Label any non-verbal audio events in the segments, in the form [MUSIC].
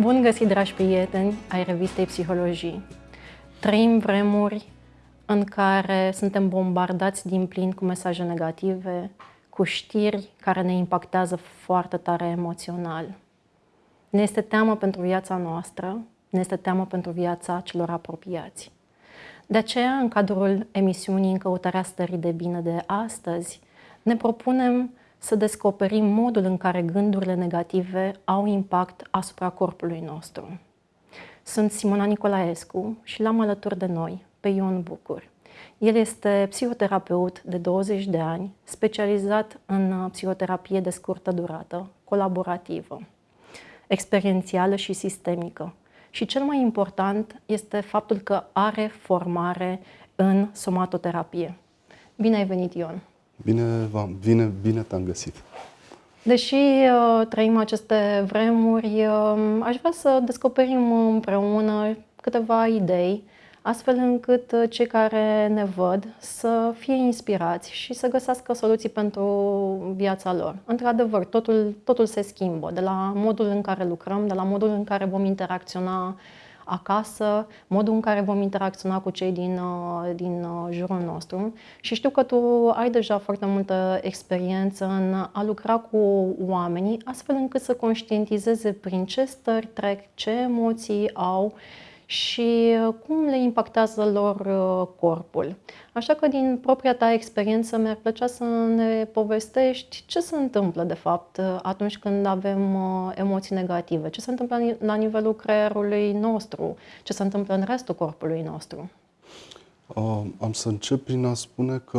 Bun găsit, dragi prieteni ai revistei Psihologii. Trăim vremuri în care suntem bombardați din plin cu mesaje negative, cu știri care ne impactează foarte tare emoțional. Ne este teamă pentru viața noastră, ne este teamă pentru viața celor apropiați. De aceea, în cadrul emisiunii În căutarea stării de bine de astăzi, ne propunem să descoperim modul în care gândurile negative au impact asupra corpului nostru. Sunt Simona Nicolaescu și l-am alături de noi pe Ion Bucur. El este psihoterapeut de 20 de ani, specializat în psihoterapie de scurtă durată, colaborativă, experiențială și sistemică. Și cel mai important este faptul că are formare în somatoterapie. Bine ai venit, Ion! Bine, bine, bine te-am găsit. Deși uh, trăim aceste vremuri, uh, aș vrea să descoperim împreună câteva idei, astfel încât uh, cei care ne văd să fie inspirați și să găsească soluții pentru viața lor. Într-adevăr, totul, totul se schimbă, de la modul în care lucrăm, de la modul în care vom interacționa acasă, modul în care vom interacționa cu cei din, uh, din uh, jurul nostru. Și știu că tu ai deja foarte multă experiență în a lucra cu oamenii, astfel încât să conștientizeze prin ce stări trec, ce emoții au și uh, cum le impactează lor uh, corpul. Așa că din propria ta experiență mi-ar plăcea să ne povestești ce se întâmplă de fapt uh, atunci când avem emoții negative, ce se întâmplă la nivelul creierului nostru, ce se întâmplă în restul corpului nostru. Uh, am să încep prin a spune că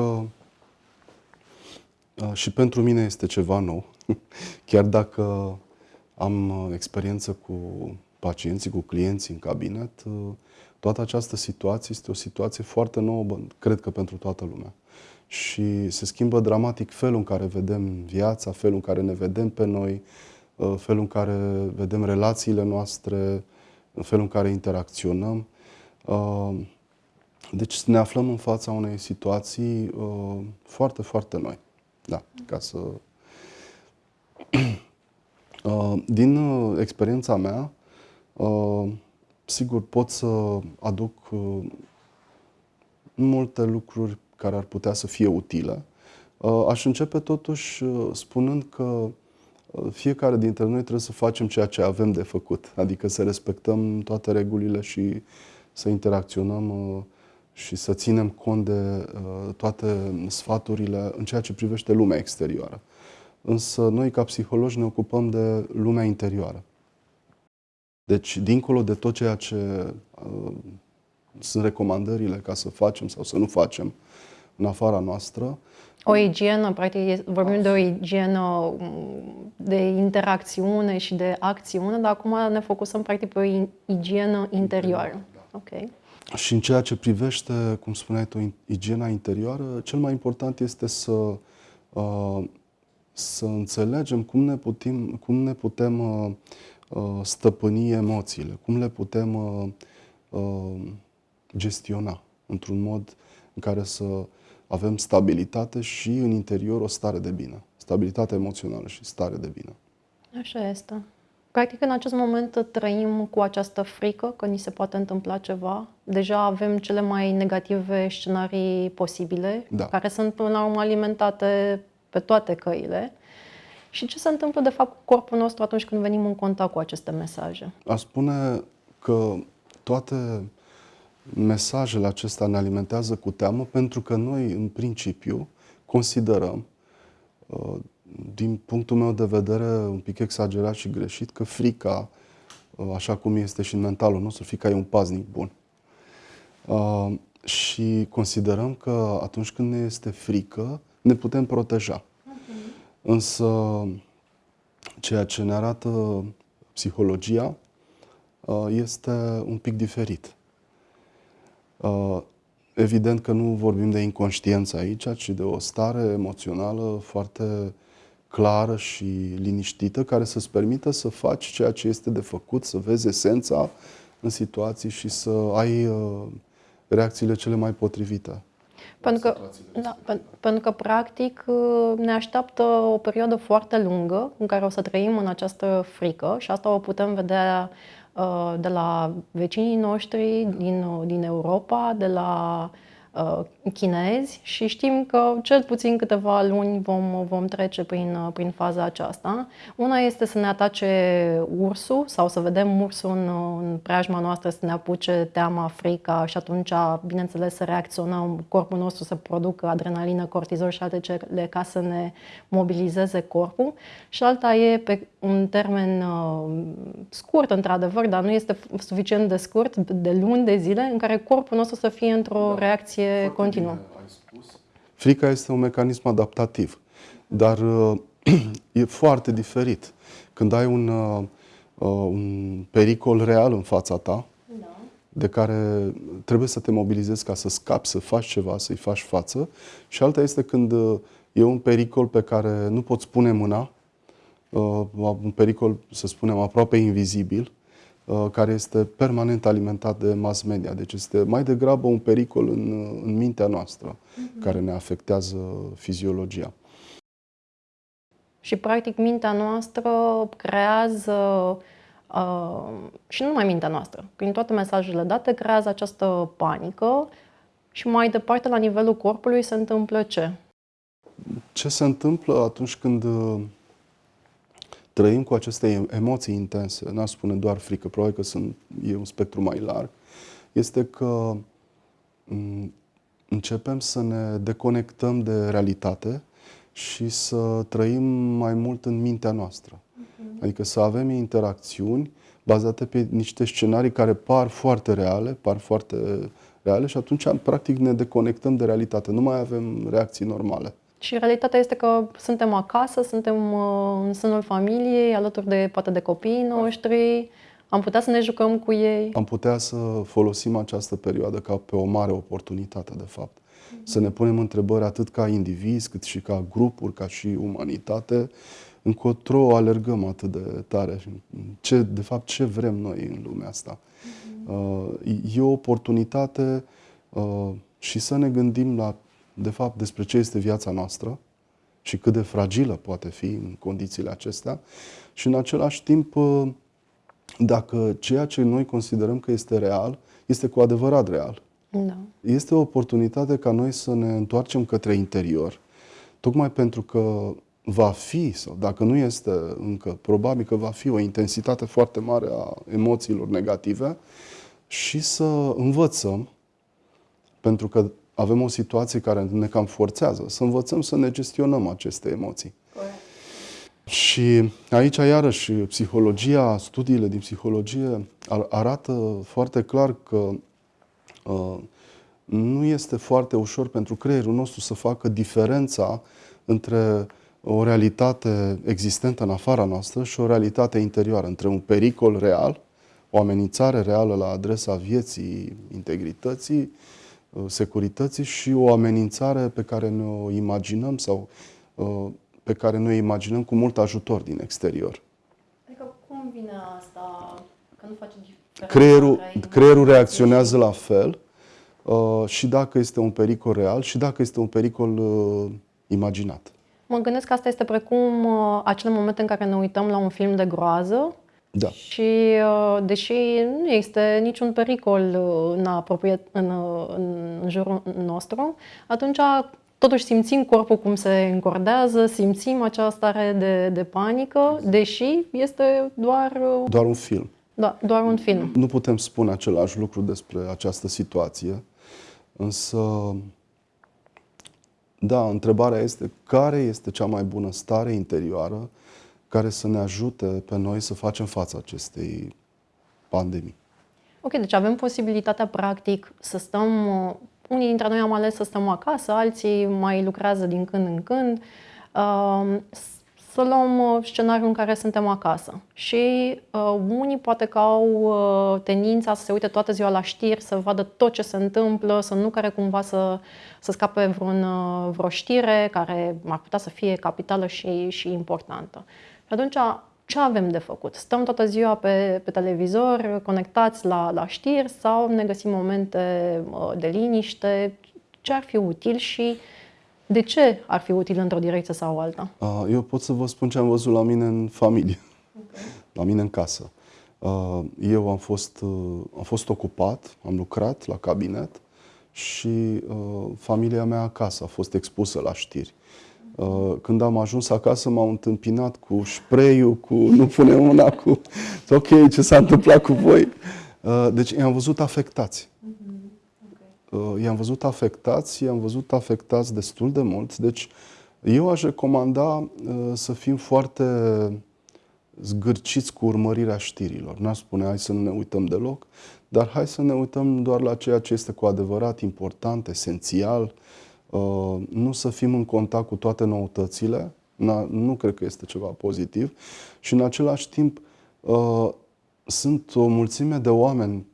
uh, și pentru mine este ceva nou, [LAUGHS] chiar dacă am experiență cu pacienții, cu clienții în cabinet, uh, toată această situație este o situație foarte nouă, cred că pentru toată lumea. Și se schimbă dramatic felul în care vedem viața, felul în care ne vedem pe noi, uh, felul în care vedem relațiile noastre, felul în care interacționăm. Uh, deci ne aflăm în fața unei situații foarte, foarte noi. Da, ca să... [CLEARS THROAT] Din experiența mea, Uh, sigur, pot să aduc uh, multe lucruri care ar putea să fie utile. Uh, aș începe totuși spunând că fiecare dintre noi trebuie să facem ceea ce avem de făcut, adică să respectăm toate regulile și să interacționăm și să ținem cont de toate sfaturile în ceea ce privește lumea exterioară. Însă noi, ca psihologi, ne ocupăm de lumea interioară. Deci, dincolo de tot ceea ce uh, sunt recomandările ca să facem sau să nu facem în afara noastră. O igienă, practic, vorbim de o igienă mm, de interacțiune și de acțiune, dar acum ne focusăm practic pe o igienă interioară. Da. Ok. Și în ceea ce privește, cum spuneai tu, igiena interioară, cel mai important este să, uh, să înțelegem cum ne putem, cum ne putem uh, Uh, stăpâni emoțiile, cum le putem uh, uh, gestiona într-un mod în care să avem stabilitate și în interior o stare de bine. Stabilitate emoțională și stare de bine. Așa este. Practic, în acest moment trăim cu această frică că ni se poate întâmpla ceva. Deja avem cele mai negative scenarii posibile, da. care sunt până la urmă alimentate pe toate căile. Și ce se întâmplă, de fapt, cu corpul nostru atunci când venim în contact cu aceste mesaje? Aș spune că toate mesajele acestea ne alimentează cu teamă pentru că noi, în principiu, considerăm, uh, din punctul meu de vedere, un pic exagerat și greșit, că frica, uh, așa cum este și în mentalul nostru, frica e un paznic bun. Uh, și considerăm că atunci când ne este frică, ne putem proteja. Însă, ceea ce ne arată psihologia uh, este un pic diferit. Uh, evident că nu vorbim de inconștiență aici, ci de o stare emoțională foarte clară și liniștită, care să-ți permită să faci ceea ce este de făcut, să vezi esența în situații și să ai uh, reacțiile cele mai potrivite. Pentru că, da, pentru că, practic, ne așteaptă o perioadă foarte lungă în care o să trăim în această frică și asta o putem vedea uh, de la vecinii noștri din, din Europa, de la Uh, chinezi și știm că cel puțin câteva luni vom, vom trece prin, uh, prin faza aceasta. Una este să ne atace ursul sau să vedem ursul în, în preajma noastră, să ne apuce teama, frica și atunci, bineînțeles, să reacționăm, corpul nostru să producă adrenalină, cortizol și alte cele ca să ne mobilizeze corpul. Și alta e pe un termen uh, scurt, într-adevăr, dar nu este suficient de scurt, de luni de zile, în care corpul nostru să fie într-o da. reacție evoluție continuă. Frica este un mecanism adaptativ, dar uh, [CLEARS THROAT] e foarte diferit. Când ai un, uh, uh, un pericol real în fața ta, da. de care trebuie să te mobilizezi ca să scapi, să faci ceva, să-i faci față, și alta este când e un pericol pe care nu poți pune mâna, un pericol, să spunem, aproape invizibil, Uh, care este permanent alimentat de mass media. Deci este mai degrabă un pericol în, în mintea noastră uh-huh. care ne afectează fiziologia. Și, practic, mintea noastră creează, uh, și nu numai mintea noastră, prin toate mesajele date, creează această panică și mai departe, la nivelul corpului, se întâmplă ce? Ce se întâmplă atunci când uh, trăim cu aceste emoții intense, n-aș spune doar frică, probabil că sunt, e un spectru mai larg, este că începem să ne deconectăm de realitate și să trăim mai mult în mintea noastră. Uh-huh. Adică să avem interacțiuni bazate pe niște scenarii care par foarte reale, par foarte reale și atunci, practic, ne deconectăm de realitate. Nu mai avem reacții normale. Și realitatea este că suntem acasă, suntem uh, în sânul familiei, alături de poate de copiii noștri, am putea să ne jucăm cu ei. Am putea să folosim această perioadă ca pe o mare oportunitate, de fapt. Mm-hmm. Să ne punem întrebări atât ca indivizi, cât și ca grupuri, ca și umanitate, încotro alergăm atât de tare. Ce, de fapt, ce vrem noi în lumea asta? Mm-hmm. E o oportunitate uh, și să ne gândim la de fapt, despre ce este viața noastră și cât de fragilă poate fi în condițiile acestea și, în același timp, uh, dacă ceea ce noi considerăm că este real, este cu adevărat real. Da. Este o oportunitate ca noi să ne întoarcem către interior, tocmai pentru că va fi, sau dacă nu este încă, probabil că va fi o intensitate foarte mare a emoțiilor negative și să învățăm, pentru că avem o situație care ne cam forțează să învățăm să ne gestionăm aceste emoții. Corect. Și aici, iarăși, psihologia, studiile din psihologie arată foarte clar că uh, nu este foarte ușor pentru creierul nostru să facă diferența între o realitate existentă în afara noastră și o realitate interioară, între un pericol real, o amenințare reală la adresa vieții, integrității Uh, securității și o amenințare pe care ne o imaginăm sau uh, pe care noi o imaginăm cu mult ajutor din exterior. Adică cum vine asta? Că nu face Creierul, creierul reacționează la fel uh, și dacă este un pericol real și dacă este un pericol imaginat. Mă gândesc că asta este precum acele momente în care ne uităm la un film de groază da. Și uh, deși nu este niciun pericol uh, în, apropie, în, uh, în jurul nostru, atunci totuși simțim corpul cum se încordează, simțim acea stare de, de panică, deși este doar... Doar un film. Da, doar un film. Nu putem spune același lucru despre această situație, însă, da, întrebarea este care este cea mai bună stare interioară care să ne ajute pe noi să facem față acestei pandemii. Ok, deci avem posibilitatea practic să stăm, unii dintre noi am ales să stăm acasă, alții mai lucrează din când în când, um, să luăm uh, scenariul în care suntem acasă. Și uh, unii poate că au uh, tendința să se uite toată ziua la știri, să vadă tot ce se întâmplă, să nu care cumva să, să scape vreun, uh, vreo știre care ar putea să fie capitală și, și importantă. Și atunci, ce avem de făcut? Stăm toată ziua pe, pe televizor, conectați la, la știri sau ne găsim momente de liniște? ce ar fi util și de ce ar fi util într-o direcție sau alta? Uh, eu pot să vă spun ce am văzut la mine în familie, okay. [LAUGHS] la mine în casă. Uh, eu am fost, uh, am fost ocupat, am lucrat la cabinet și familia mea acasă a fost expusă la știri. Când am ajuns acasă m-au întâmpinat cu spray cu [LAUGHS] nu pune una cu [LAUGHS] ok, ce s-a întâmplat cu voi. Deci i-am văzut afectați. Uh, i-am văzut afectați, i-am văzut afectați destul de mult. Deci eu aș recomanda uh, să fim foarte zgârciți cu urmărirea știrilor. N-aș spune hai să nu ne uităm deloc, dar hai să ne uităm doar la ceea ce este cu adevărat important, esențial, uh, nu să fim în contact cu toate noutățile, nu cred că este ceva pozitiv. Și în același timp sunt o mulțime de oameni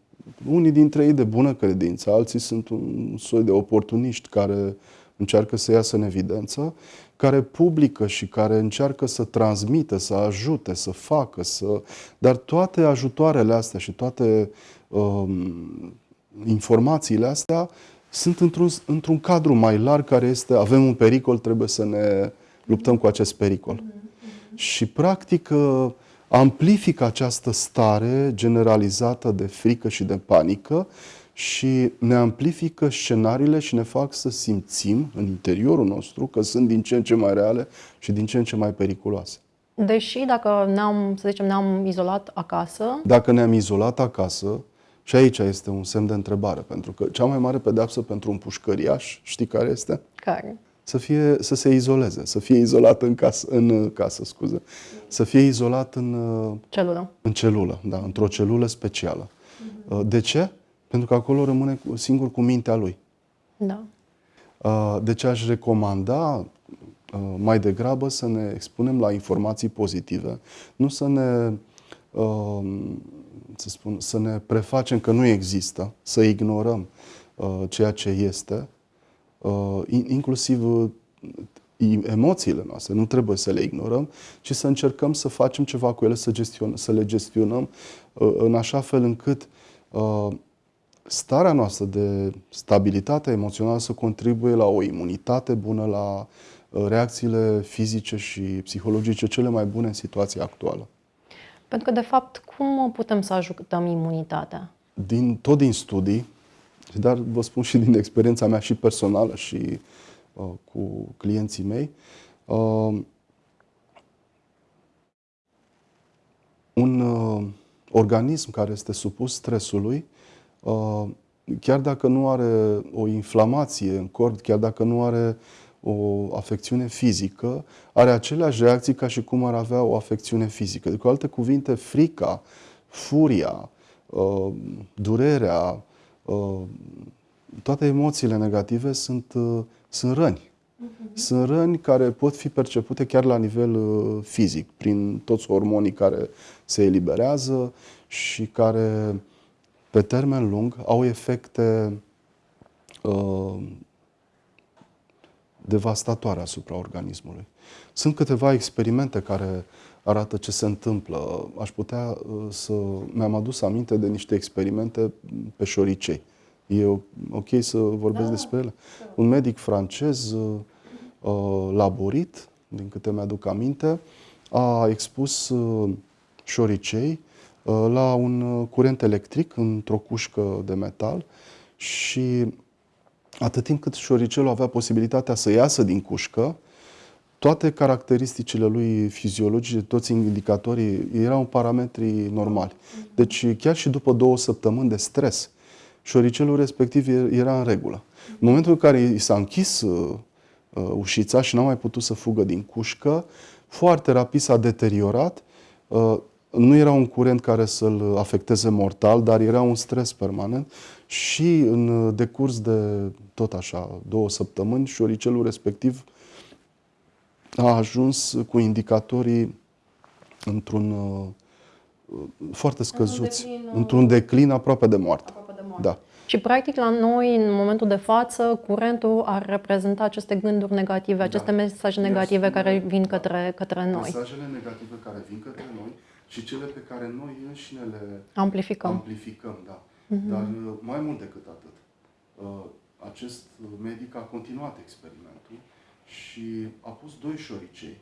unii dintre ei de bună credință, alții sunt un soi de oportuniști care încearcă să iasă în evidență, care publică și care încearcă să transmită, să ajute, să facă, să... dar toate ajutoarele astea și toate um, informațiile astea sunt într-un, într-un cadru mai larg care este avem un pericol, trebuie să ne luptăm cu acest pericol. Mm-hmm. Și practic uh, amplifică această stare generalizată de frică și de panică și ne amplifică scenariile și ne fac să simțim în interiorul nostru că sunt din ce în ce mai reale și din ce în ce mai periculoase. Deși dacă ne-am, să zicem, ne-am izolat acasă... Dacă ne-am izolat acasă, și aici este un semn de întrebare, pentru că cea mai mare pedeapsă pentru un pușcăriaș, știi care este? Care? să, fie, să se izoleze, să fie izolat în casă, în casă scuze, să fie izolat în celulă, în celulă da, într-o celulă specială. Uh-huh. De ce? Pentru că acolo rămâne singur cu mintea lui. Da. Uh, de ce aș recomanda uh, mai degrabă să ne expunem la informații pozitive, nu să ne uh, să, spun, să ne prefacem că nu există, să ignorăm ceea ce este, Uh, inclusiv uh, emoțiile noastre, nu trebuie să le ignorăm, ci să încercăm să facem ceva cu ele, să, gestion, să le gestionăm uh, în așa fel încât starea noastră de stabilitate emoțională să contribuie la o imunitate bună, la reacțiile fizice și psihologice cele mai bune în situația actuală. Pentru că, de fapt, cum putem să ajutăm imunitatea? Din, tot din studii, dar vă spun și din experiența mea și personală și uh, cu clienții mei, uh, un uh, organism care este supus stresului, uh, chiar dacă nu are o inflamație în corp, chiar dacă nu are o afecțiune fizică, are aceleași reacții ca și cum ar avea o afecțiune fizică. Deci, cu alte cuvinte, frica, furia, uh, durerea, Uh, toate emoțiile negative sunt, uh, sunt răni. Uh-huh. Sunt răni care pot fi percepute chiar la nivel uh, fizic, prin toți hormonii care se eliberează și care, pe termen lung, au efecte uh, devastatoare asupra organismului. Sunt câteva experimente care arată ce se întâmplă. Aș putea uh, să... Mi-am adus aminte de niște experimente pe șoricei. E ok să vorbesc da, despre ele? Da. Un medic francez, uh, uh, laborit, din câte mi-aduc aminte, a expus șoricei la un curent electric într-o cușcă de metal și atât timp cât șoricelul avea posibilitatea să iasă din cușcă, toate caracteristicile lui fiziologice, toți indicatorii erau parametri normali. Deci chiar și după două săptămâni de stres, șoricelul respectiv era în regulă. În momentul în care i s-a închis uh, uh, ușița și n-a mai putut să fugă din cușcă, foarte rapid s-a deteriorat. Uh, nu era un curent care să-l afecteze mortal, dar era un stres permanent și în decurs de tot așa două săptămâni, șoricelul respectiv a ajuns cu indicatorii într-un uh, foarte scăzuți, într-un declin, într-un declin aproape de moarte. Aproape de moarte. Da. Și, practic, la noi, în momentul de față, curentul ar reprezenta aceste gânduri negative, aceste da. mesaje negative yes. care vin către, către noi. Mesajele negative care vin către noi și cele pe care noi înșine le amplificăm. amplificăm da. Uh-huh. Dar uh, mai mult decât atât, uh, acest medic a continuat experimentul și a pus doi șoricei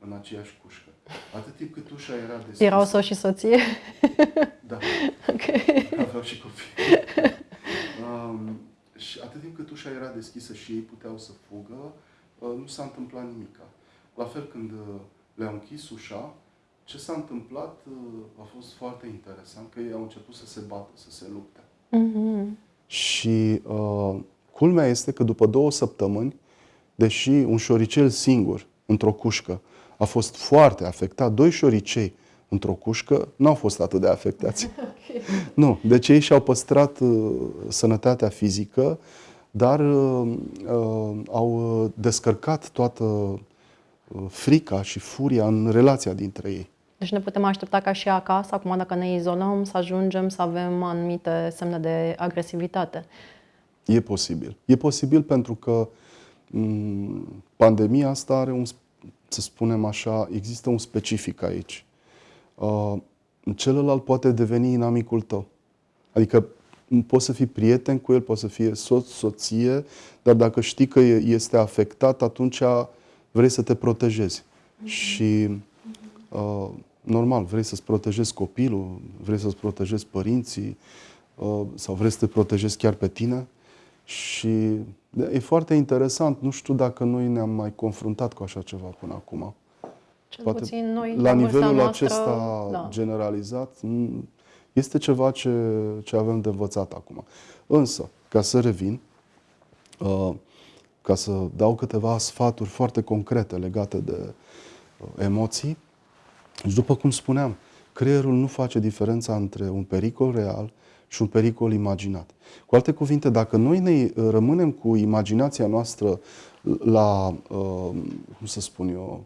în aceeași cușcă. Atât timp cât ușa era deschisă. Erau soț și soție? Da. [LAUGHS] ok. Aveau și copii. um, și atât timp cât ușa era deschisă și ei puteau să fugă, uh, nu s-a întâmplat nimic. La fel când uh, le-au închis ușa, ce s-a întâmplat uh, a fost foarte interesant, că ei au început să se bată, să se lupte. Mhm. Și uh, culmea este că după două săptămâni, deși un șoricel singur, într-o cușcă, a fost foarte afectat, doi șoricei într-o cușcă nu au fost atât de afectați. [LAUGHS] Nu, deci ei și-au păstrat uh, sănătatea fizică, dar uh, uh, au descărcat toată uh, frica și furia în relația dintre ei. Deci ne putem aștepta ca și acasă, acum dacă ne izolăm, să ajungem să avem anumite semne de agresivitate. E posibil. E posibil pentru că m, pandemia asta are un, să spunem așa, există un specific aici. Uh, celălalt poate deveni inamicul tău. Adică m, poți să fii prieten cu el, poți să fie soț, soție, dar dacă știi că e- este afectat, atunci vrei să te protejezi. Și uh, normal, vrei să-ți protejezi copilul, vrei să-ți protejezi părinții uh, sau vrei să te protejezi chiar pe tine. Și de- e foarte interesant. Nu știu dacă noi ne-am mai confruntat cu așa ceva până acum. Cel Poate puțin noi, La vârsta nivelul noastră, acesta da. generalizat, m, este ceva ce, ce avem de învățat acum. Însă, ca să revin, uh, ca să dau câteva sfaturi foarte concrete legate de uh, emoții, deci după cum spuneam, creierul nu face diferența între un pericol real și un pericol imaginat. Cu alte cuvinte, dacă noi ne uh, rămânem cu imaginația noastră la, uh, cum să spun eu,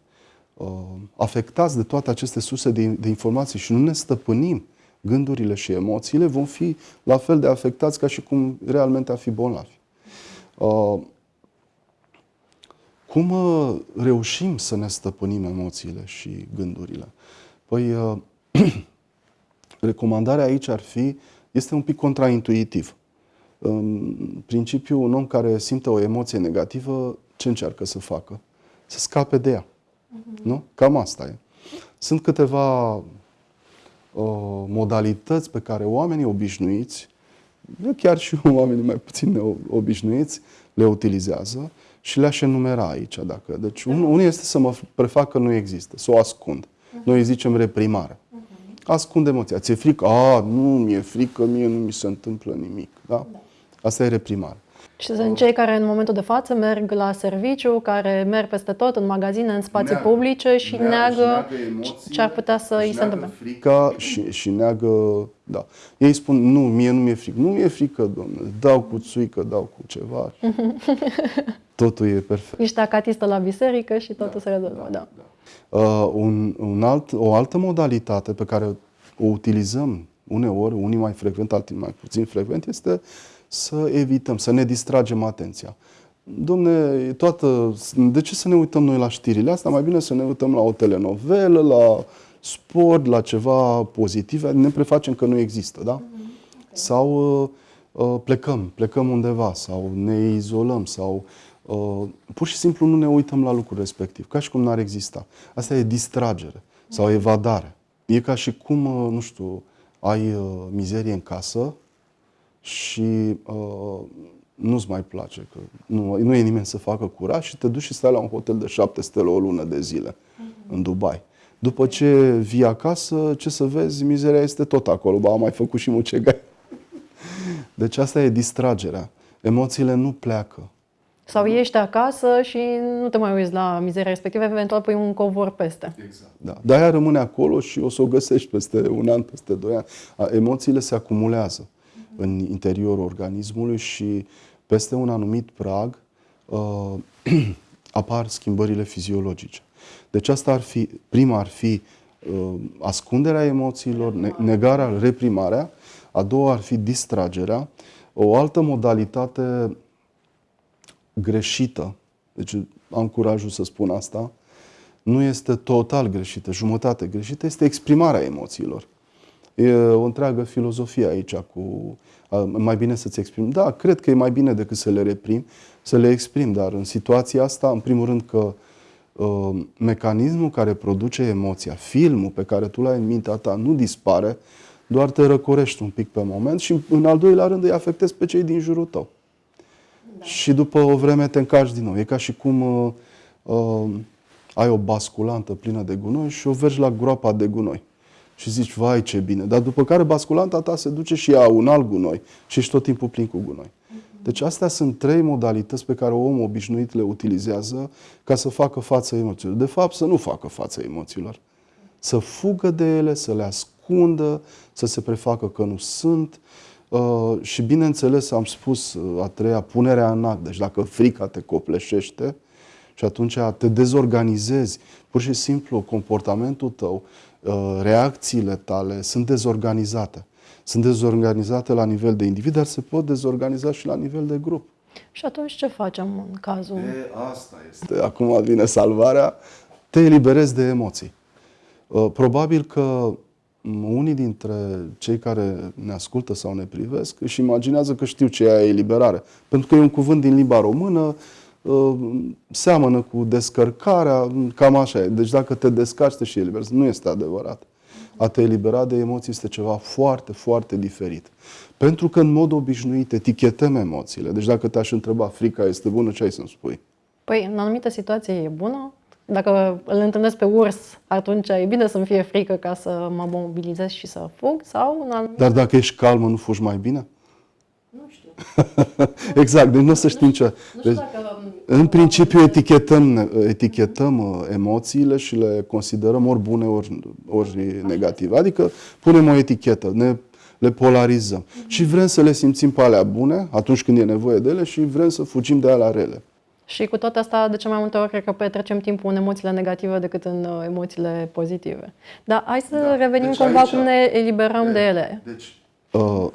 uh, afectați de toate aceste surse de, de informații și nu ne stăpânim gândurile și emoțiile, vom fi la fel de afectați ca și cum realmente a fi bolnavi. Uh, cum uh, reușim să ne stăpânim emoțiile și gândurile? Păi, uh, [CLEARS THROAT] recomandarea aici ar fi, este un pic contraintuitiv. În principiu, un om care simte o emoție negativă, ce încearcă să facă? Să scape de ea. Nu? Cam asta e. Sunt câteva uh, modalități pe care oamenii obișnuiți, chiar și [LAUGHS] oamenii mai puțin obișnuiți, le utilizează și le-aș enumera aici. Dacă. Deci, un, unul este să mă prefac că nu există, să o ascund. Noi îi zicem reprimare. Ascund emoția. Ți-e frică? A, nu, mi-e frică, mie nu mi se întâmplă nimic. Da? Asta e reprimare. Și sunt cei care în momentul de față merg la serviciu, care merg peste tot, în magazine, în spații Neagă. publice și Neagă- neagă își neagă emoțiile, ce ar putea să își îi se neagă întâmple. frica și, și neagă, da. Ei spun, nu, mie nu mi-e frică. Nu mi-e frică, domnule, dau cu țuică, dau cu ceva. [LAUGHS] Totul e perfect. Ești acatistă la biserică și totul se rezolvă. Da. Uh, un, un alt, o altă modalitate pe care o utilizăm uneori, unii mai frecvent, alții mai puțin frecvent, este să evităm, să ne distragem atenția. Domne, toată, de ce să ne uităm noi la știrile astea? Mai bine să ne uităm la o telenovelă, la sport, la ceva pozitiv, ne prefacem că nu există, da? Sau uh, uh, plecăm, plecăm undeva, sau ne izolăm, sau uh, pur și simplu nu ne uităm la lucrul respectiv, ca și cum n-ar exista. Asta e distragere sau evadare. E ca și cum, uh, nu știu, ai uh, mizerie în casă și uh, nu-ți mai place, că nu, nu e nimeni să facă curat și te duci și stai la un hotel de șapte stele o lună de zile în Dubai. După ce vii acasă, ce să vezi, mizeria este tot acolo, ba, am mai făcut și mucegai. [LAUGHS] Deci asta e distragerea. Emoțiile nu pleacă. Sau ești acasă și nu te mai uiți la mizeria respectivă, eventual pui un covor peste. Exact. Da. Dar ea rămâne acolo și o să o găsești peste un an, peste doi ani. A, Emoțiile se acumulează în interiorul organismului și peste un anumit prag uh, [CLEARS THROAT] apar schimbările fiziologice. Deci asta ar fi, prima ar fi uh, ascunderea emoțiilor, ne- negarea, reprimarea, a doua ar fi distragerea, o altă modalitate greșită, deci am curajul să spun asta, nu este total greșită, jumătate greșită, este exprimarea emoțiilor. E o întreagă filozofie aici cu a, mai bine să-ți exprimi. Da, cred că e mai bine decât să le reprim, să le exprim, dar în situația asta, în primul rând că uh, mecanismul care produce emoția, filmul pe care tu l-ai în mintea ta, nu dispare, doar te răcorești un pic pe moment și în al doilea rând îi afectezi pe cei din jurul tău. Da. Și după o vreme te încarci din nou. E ca și cum uh, uh, ai o basculantă plină de gunoi și o vergi la groapa de gunoi. Și zici, vai ce bine. Dar după care basculanta ta se duce și ia un alt gunoi și ești tot timpul plin cu gunoi. Deci astea sunt trei modalități pe care omul obișnuit le utilizează ca să facă față emoțiilor. De fapt, să nu facă față emoțiilor. Să fugă de ele, să le ascundă, să se prefacă că nu sunt. Uh, și bineînțeles, am spus uh, a treia, punerea în act. Deci dacă frica te copleșește și atunci te dezorganizezi, pur și simplu comportamentul tău, uh, reacțiile tale sunt dezorganizate sunt dezorganizate la nivel de individ, dar se pot dezorganiza și la nivel de grup. Și atunci ce facem în cazul? E, asta este. Acum vine salvarea. Te eliberezi de emoții. Uh, probabil că unii dintre cei care ne ascultă sau ne privesc își imaginează că știu ce e eliberare. Pentru că e un cuvânt din limba română, uh, seamănă cu descărcarea, cam așa e. Deci dacă te descarci, te și eliberezi. Nu este adevărat a te elibera de emoții este ceva foarte, foarte diferit. Pentru că în mod obișnuit etichetăm emoțiile. Deci dacă te-aș întreba frica este bună, ce ai să-mi spui? Păi, în anumite situații e bună. Dacă îl întâlnesc pe urs, atunci e bine să-mi fie frică ca să mă mobilizez și să fug. Sau în anumite... Dar dacă ești calmă, nu fugi mai bine? [LAUGHS] exact, deci nu o să știm ce. Deci, în principiu etichetăm, etichetăm uh, emoțiile și le considerăm ori bune, ori, ori negative. Adică punem o etichetă, ne, le polarizăm. Mm-hmm. Și vrem să le simțim pe alea bune atunci când e nevoie de ele și vrem să fugim de alea rele. Și cu toate astea, de ce mai multe ori, cred că petrecem timpul în emoțiile negative decât în uh, emoțiile pozitive. Dar hai să da. revenim deci cumva aici, cum ne eliberăm de, de ele. Deci, uh,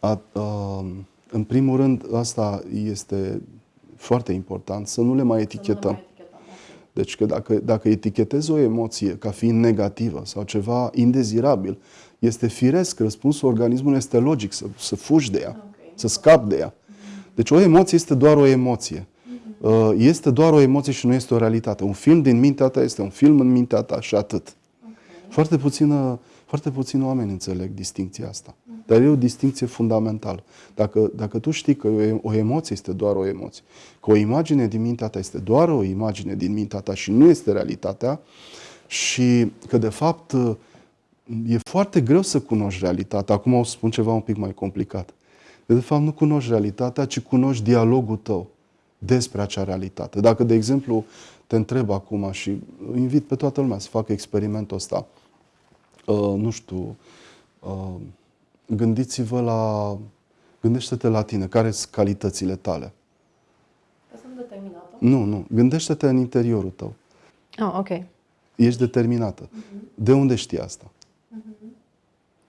A, a, în primul rând, asta este foarte important, să nu le mai etichetăm. Deci că dacă, dacă etichetezi o emoție ca fiind negativă sau ceva indezirabil, este firesc, răspunsul organismului este logic, să, să fugi de ea, okay. să scapi de ea. Deci o emoție este doar o emoție. Mhm. Este doar o emoție și nu este o realitate. Un film din mintea ta este un film în mintea ta și atât. Okay. Foarte puțină foarte puțini oameni înțeleg distinția asta. Dar e o distinție fundamentală. Dacă, dacă tu știi că o, o emoție este doar o emoție, că o imagine din mintea ta este doar o imagine din mintea ta și nu este realitatea, și că de fapt e foarte greu să cunoști realitatea. Acum o să spun ceva un pic mai complicat. De fapt nu cunoști realitatea, ci cunoști dialogul tău despre acea realitate. Dacă, de exemplu, te întreb acum și invit pe toată lumea să facă experimentul ăsta, uh, nu știu, uh, gândiți-vă la, gândește-te la tine, care sunt calitățile tale? Sunt determinată? Nu, nu, gândește-te în interiorul tău. Ah, ok. Ești determinată. Uh-huh. De unde știi asta?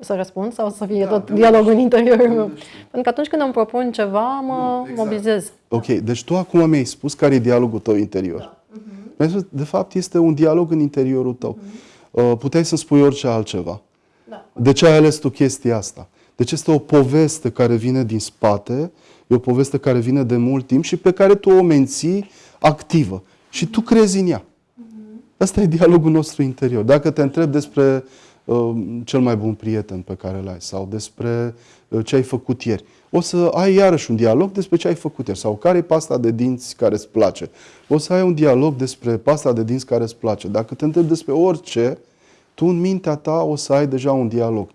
Uh-huh. Să răspund sau să fie da, tot dialogul în interiorul meu? Pentru că atunci când îmi propun ceva, mă nu, exact. mobilizez. Ok, deci tu acum mi-ai spus care e dialogul tău interior. Da. Uh-huh. De fapt, este un dialog în interiorul tău. Uh-huh. Uh, puteai să spui orice altceva. Da. De ce ai ales tu chestia asta? Deci este o poveste care vine din spate, e o poveste care vine de mult timp și pe care tu o menții activă. Și tu crezi în ea. Mhm. Asta e dialogul nostru interior. Dacă te întreb despre uh, cel mai bun prieten pe care l-ai sau despre uh, ce ai făcut ieri, o să ai iarăși un dialog despre ce ai făcut ieri sau care e pasta de dinți care îți place. O să ai un dialog despre pasta de dinți care îți place. Dacă te întreb despre orice, tu în mintea ta o să ai deja un dialog.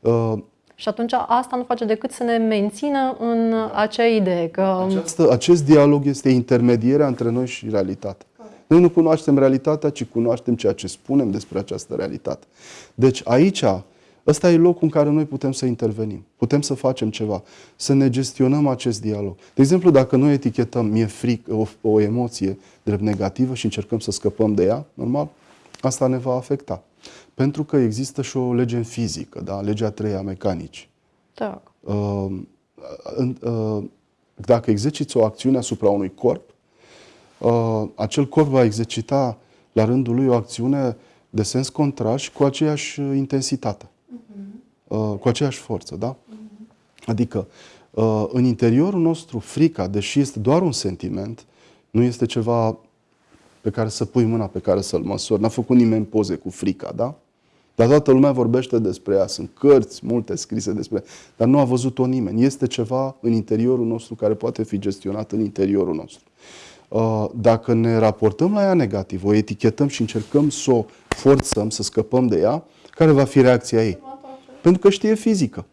Uh, și atunci asta nu face decât să ne mențină în acea idee că... Această, acest dialog este intermedierea între noi și realitate. Noi nu cunoaștem realitatea, ci cunoaștem ceea ce spunem despre această realitate. Deci aici Ăsta e locul în care noi putem să intervenim, putem să facem ceva, să ne gestionăm acest dialog. De exemplu, dacă noi etichetăm mie fric, o, o emoție drept negativă și încercăm să scăpăm de ea, normal, asta ne va afecta. Pentru că există și o lege în fizică, da? legea treia a mecanici. Da. Uh, uh, dacă exerciți o acțiune asupra unui corp, uh, acel corp va exercita la rândul lui o acțiune de sens contrar și cu aceeași intensitate, uh, cu aceeași forță, da? Adică, uh, în interiorul nostru, frica, deși este doar un sentiment, nu este ceva pe care să pui mâna, pe care să-l măsori. N-a făcut nimeni poze cu frica, da? Dar toată lumea vorbește despre ea. Sunt cărți multe scrise despre ea, dar nu a văzut-o nimeni. Este ceva în interiorul nostru care poate fi gestionat în interiorul nostru. Uh, dacă ne raportăm la ea negativ, o etichetăm și încercăm să o forțăm, să scăpăm de ea, care va fi reacția ei? Pentru că știe fizică.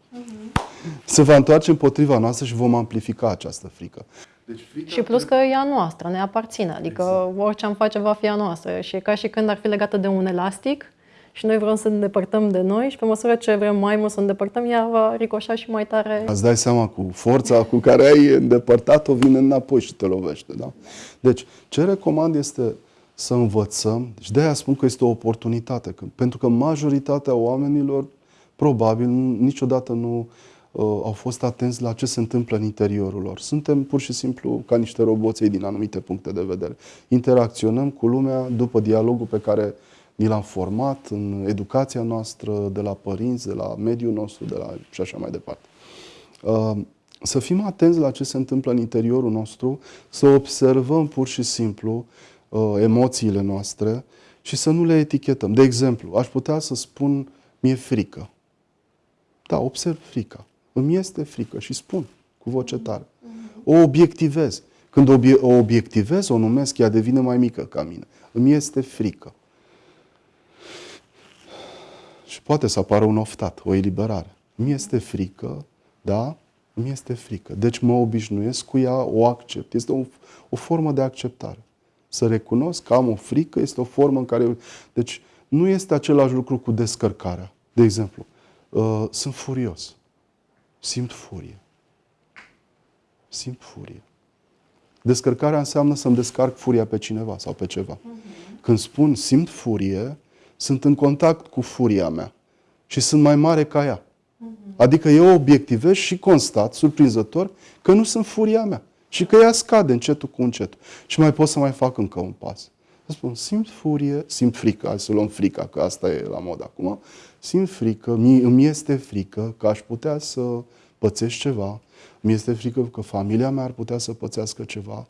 Se va întoarce împotriva noastră și vom amplifica această frică. Deci frica și plus că e a noastră, ne aparține. Adică exact. orice am face va fi a noastră. Și e ca și când ar fi legată de un elastic și noi vrem să ne îndepărtăm de noi și pe măsură ce vrem mai mult să îndepărtăm, ea va ricoșa și mai tare. Îți dai seama cu forța cu care ai îndepărtat-o, vine înapoi și te lovește. Da? Deci, ce recomand este să învățăm, și de aia spun că este o oportunitate, că, pentru că majoritatea oamenilor probabil niciodată nu uh, au fost atenți la ce se întâmplă în interiorul lor. Suntem pur și simplu ca niște roboței din anumite puncte de vedere. Interacționăm cu lumea după dialogul pe care ni l-am format în educația noastră, de la părinți, de la mediul nostru, de la și așa mai departe. Uh, să fim atenți la ce se întâmplă în interiorul nostru, să observăm pur și simplu uh, emoțiile noastre și să nu le etichetăm. De exemplu, aș putea să spun, mi-e frică. Da, observ frica. Îmi este frică și spun cu voce tare. O obiectivez. Când o obiectivez, o numesc, ea devine mai mică ca mine. Îmi este frică. Și poate să apară un oftat, o eliberare. Mi este frică, da? Mi este frică. Deci mă obișnuiesc cu ea, o accept. Este o, o formă de acceptare. Să recunosc că am o frică este o formă în care... Deci nu este același lucru cu descărcarea. De exemplu, uh, sunt furios. Simt furie. Simt furie. Descărcarea înseamnă să-mi descarc furia pe cineva sau pe ceva. Uh-huh. Când spun simt furie, sunt în contact cu furia mea și sunt mai mare ca ea. Mhm. Adică eu obiectivez și constat, surprinzător, că nu sunt furia mea și că ea scade încetul cu încetul. Și mai pot să mai fac încă un pas. Să spun, simt furie, simt frică, hai să luăm frica, că asta e la mod acum. Simt frică, îmi este frică că aș putea să pățesc ceva, mi este frică că familia mea ar putea să pățească ceva,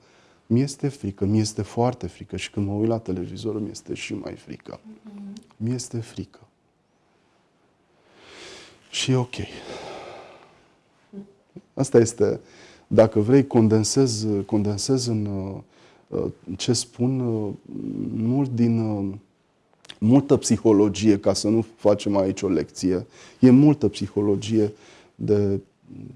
mi este frică, mi este foarte frică și când mă uit la televizor mi este și mai frică. Mm-hmm. Mi este frică. Și e ok. Asta este, dacă vrei, condensez, condensez în uh, ce spun uh, mult din uh, multă psihologie, ca să nu facem aici o lecție, e multă psihologie de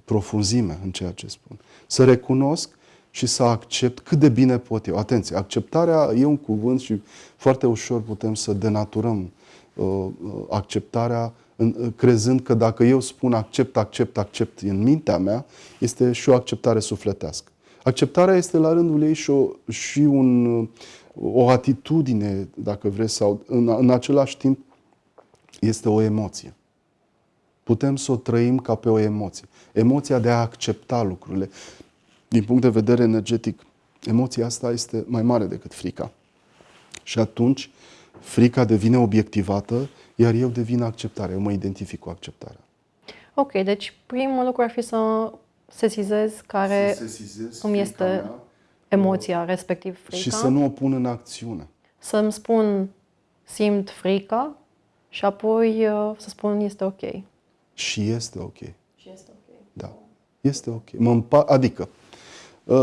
profunzime în ceea ce spun. Să recunosc și să accept cât de bine pot eu. Atenție, acceptarea e un cuvânt și foarte ușor putem să denaturăm uh, uh acceptarea în, uh, crezând că dacă eu spun accept, accept, accept în mintea mea, este și o acceptare sufletească. Acceptarea este la rândul ei și, o, și un, uh, o atitudine, dacă vreți, sau în, în același timp este o emoție. Putem să o trăim ca pe o emoție. Emoția de a accepta lucrurile din punct de vedere energetic, emoția asta este mai mare decât frica. Și atunci, frica devine obiectivată, iar eu devin acceptarea. Eu mă identific cu acceptarea. Ok, deci primul lucru ar fi să sesizez care să sesizez îmi este mea, emoția, respectiv frica. Și să nu o pun în acțiune. Să-mi spun simt frica și apoi uh, să spun este ok. Și este ok. Și este ok. Da. Este ok. Mă împa- adică, Uh,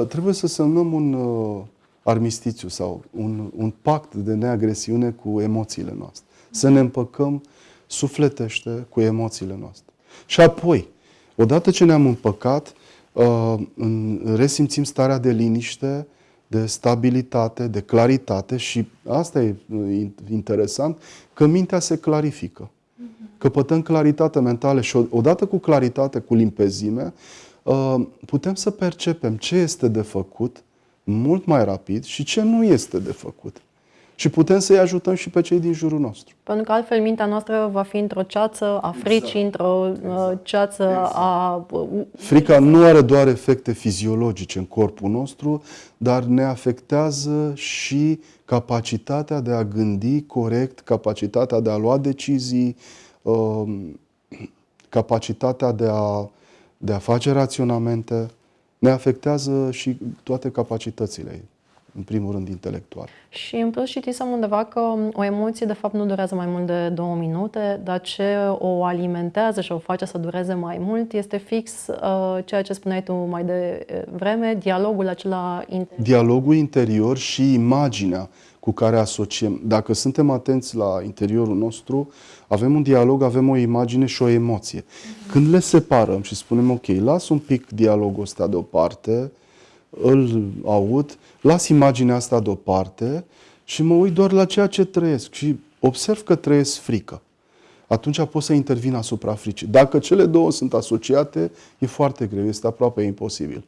trebuie să semnăm un uh, armistițiu sau un, un pact de neagresiune cu emoțiile noastre. Să ne împăcăm sufletește cu emoțiile noastre. Și apoi, odată ce ne-am împăcat, uh, resimțim starea de liniște, de stabilitate, de claritate și asta e interesant, că mintea se clarifică. Căpătăm claritate mentală și odată cu claritate, cu limpezime, Uh, putem să percepem ce este de făcut mult mai rapid și ce nu este de făcut. și putem să-i ajutăm și pe cei din jurul nostru. Pentru că altfel mintea noastră va fi într-o ceață a fricii, exact. într-o uh, exact. ceață exact. a... Frica nu are doar efecte fiziologice în corpul nostru, dar ne afectează și capacitatea de a gândi corect, capacitatea de a lua decizii, um, capacitatea de a, de a face raționamente, ne afectează și toate capacitățile ei în primul rând intelectual. Și în plus citisem undeva că o emoție de fapt nu durează mai mult de două minute, dar ce o alimentează și o face să dureze mai mult este fix uh, ceea ce spuneai tu mai de vreme, dialogul acela interior. Dialogul interior și imaginea cu care asociem. Dacă suntem atenți la interiorul nostru, avem un dialog, avem o imagine și o emoție. Uh-huh. Când le separăm și spunem, ok, las un pic dialogul ăsta deoparte, îl aud, las imaginea asta deoparte și mă uit doar la ceea ce trăiesc și observ că trăiesc frică. Atunci pot să intervin asupra fricii. Dacă cele două sunt asociate, e foarte greu, este aproape imposibil.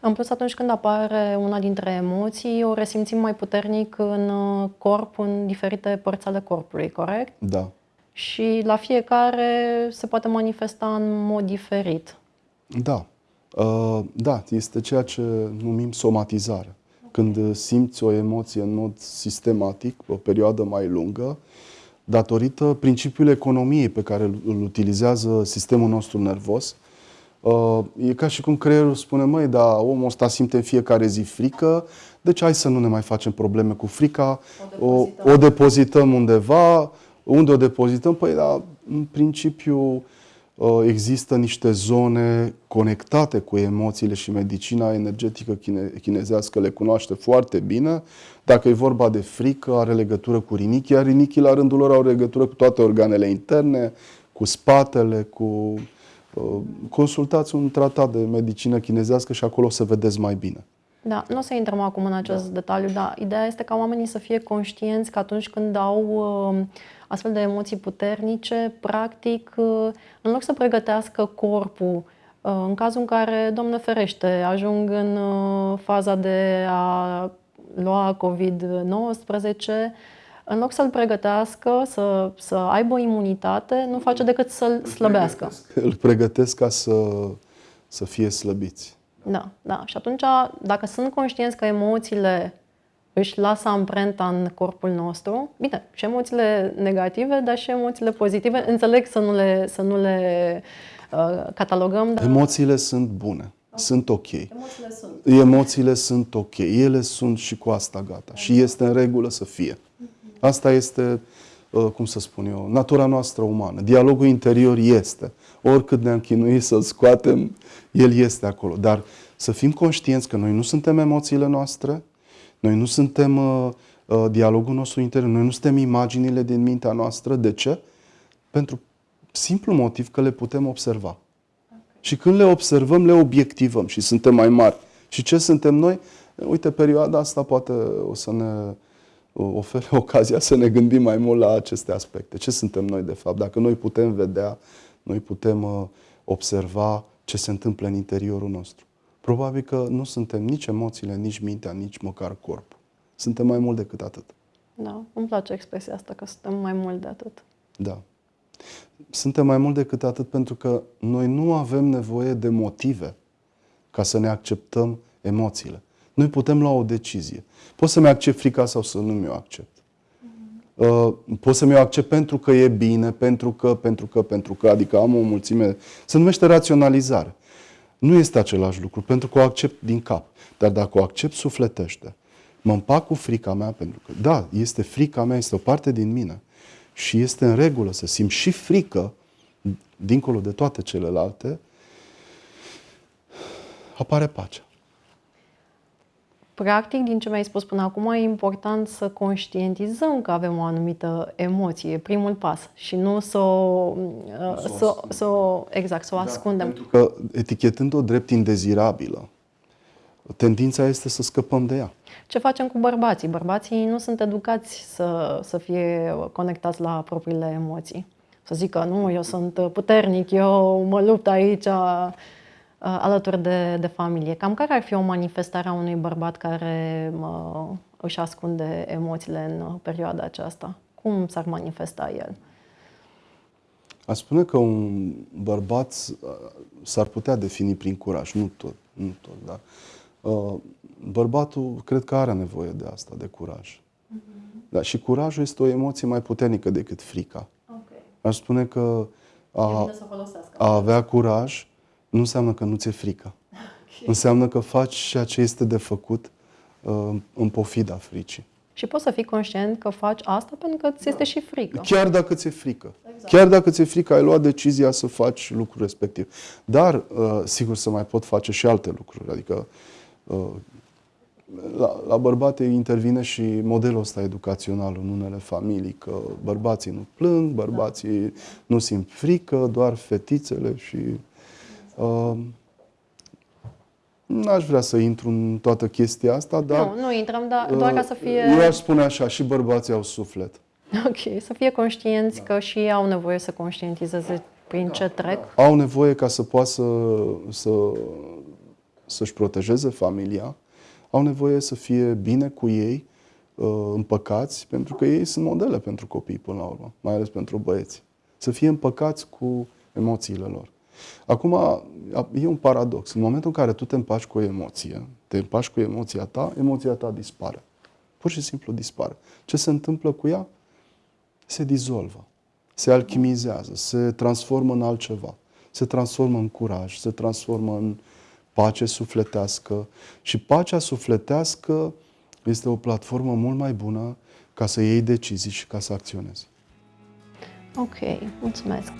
În plus, atunci când apare una dintre emoții, o resimțim mai puternic în uh, corp, în diferite părți ale corpului, corect? Da. Și la fiecare se poate manifesta în mod diferit. Da. Uh, da, este ceea ce numim somatizare. Când simți o emoție în mod sistematic, o perioadă mai lungă, datorită principiului economiei pe care îl utilizează sistemul nostru nervos, uh, e ca și cum creierul spune, măi, dar omul ăsta simte în fiecare zi frică, deci hai să nu ne mai facem probleme cu frica, o depozităm, o, o depozităm undeva, unde o depozităm? Păi, da, în principiu, Uh, există niște zone conectate cu emoțiile și medicina energetică chine, chinezească le cunoaște foarte bine. Dacă e vorba de frică, are legătură cu rinichii, iar rinichii la rândul lor au legătură cu toate organele interne, cu spatele, cu... Uh, consultați un tratat de medicină chinezească și acolo o să vedeți mai bine. Da, nu o să intrăm acum în acest da. detaliu, dar ideea este ca oamenii să fie conștienți că atunci când au uh, astfel de emoții puternice, practic, uh, în loc să pregătească corpul uh, în cazul în care, Doamne ferește, ajung în uh, faza de a lua COVID-19, în loc să-l pregătească, să, să aibă o imunitate, nu face decât să-l slăbească. Îl pregătesc ca să, să fie slăbiți. Da, da. Și atunci, dacă sunt conștienți că emoțiile își lasă amprenta în corpul nostru. Bine, și emoțiile negative, dar și emoțiile pozitive. Înțeleg să nu le, să nu le uh, catalogăm. Dar... Emoțiile sunt bune. Okay. Sunt ok. Emoțiile sunt. Emoțiile sunt ok. Ele sunt și cu asta gata. Okay. Și este în regulă să fie. Asta este, uh, cum să spun eu, natura noastră umană. Dialogul interior este. Oricât ne-am chinuit să-l scoatem, el este acolo. Dar să fim conștienți că noi nu suntem emoțiile noastre, noi nu suntem uh, uh, dialogul nostru interior, noi nu suntem imaginile din mintea noastră. De ce? Pentru simplu motiv că le putem observa. Okay. Și când le observăm, le obiectivăm și suntem mai mari. Și ce suntem noi? Uite, perioada asta poate o să ne ofere [LAUGHS] ocazia să ne gândim mai mult la aceste aspecte. Ce suntem noi, de fapt? Dacă noi putem vedea, noi putem uh, observa ce se întâmplă în interiorul nostru. Probabil că nu suntem nici emoțiile, nici mintea, nici măcar corpul. Suntem mai mult decât atât. Da, îmi place expresia asta, că suntem mai mult de atât. Da. Suntem mai mult decât atât pentru că noi nu avem nevoie de motive ca să ne acceptăm emoțiile. Noi putem lua o decizie. Pot să-mi accept frica sau să nu mi-o accept. Uh, pot să mi-o accept pentru că e bine, pentru că, pentru că, pentru că, adică am o mulțime. Se numește raționalizare. Nu este același lucru, pentru că o accept din cap. Dar dacă o accept sufletește, mă împac cu frica mea, pentru că, da, este frica mea, este o parte din mine. Și este în regulă să simt și frică, dincolo de toate celelalte, apare pacea. Practic, din ce mi-ai spus până acum, e important să conștientizăm că avem o anumită emoție, primul pas, și nu să o, să, să o, exact, să o da, ascundem. Pentru că etichetând-o drept indezirabilă, tendința este să scăpăm de ea. Ce facem cu bărbații? Bărbații nu sunt educați să, să fie conectați la propriile emoții. Să zică, nu, eu sunt puternic, eu mă lupt aici, alături de, de familie. Cam care ar fi o manifestare a unui bărbat care uh, își ascunde emoțiile în uh, perioada aceasta? Cum s-ar manifesta el? A spune că un bărbat uh, s-ar putea defini prin curaj, nu tot, nu tot, da. Uh, bărbatul cred că are nevoie de asta, de curaj. Uh-huh. Da, și curajul este o emoție mai puternică decât frica. Okay. Aș spune că a, a avea curaj nu înseamnă că nu ți-e frică. Okay. Înseamnă că faci ceea ce este de făcut uh, în pofida fricii. Și poți să fii conștient că faci asta pentru că ți este și frică. Chiar dacă ți-e frică. Exact. Chiar dacă ți-e frică, ai luat decizia să faci lucrul respectiv. Dar, uh, sigur, să mai pot face și alte lucruri. Adică, uh, la, la bărbate intervine și modelul ăsta educațional în unele familii, că bărbații nu plâng, bărbații da. nu simt frică, doar fetițele și... Uh, N-aș vrea să intru în toată chestia asta, dar... Nu, nu intrăm, dar doar ca să fie... Eu aș spune așa, și bărbații au suflet. Ok, să fie conștienți da. că și ei au nevoie să conștientizeze prin da, ce trec. Da. Au nevoie ca să poată să, să, să-și protejeze familia, au nevoie să fie bine cu ei, uh, împăcați, pentru că ei sunt modele pentru copii până la urmă, mai ales pentru băieți. Să fie împăcați cu emoțiile lor. Acum, e un paradox. În momentul în care tu te împaci cu o emoție, te împaci cu emoția ta, emoția ta dispare. Pur și simplu dispare. Ce se întâmplă cu ea? Se dizolvă, se alchimizează, se transformă în altceva. Se transformă în curaj, se transformă în pace sufletească. Și pacea sufletească este o platformă mult mai bună ca să iei decizii și ca să acționezi. Ok, mulțumesc.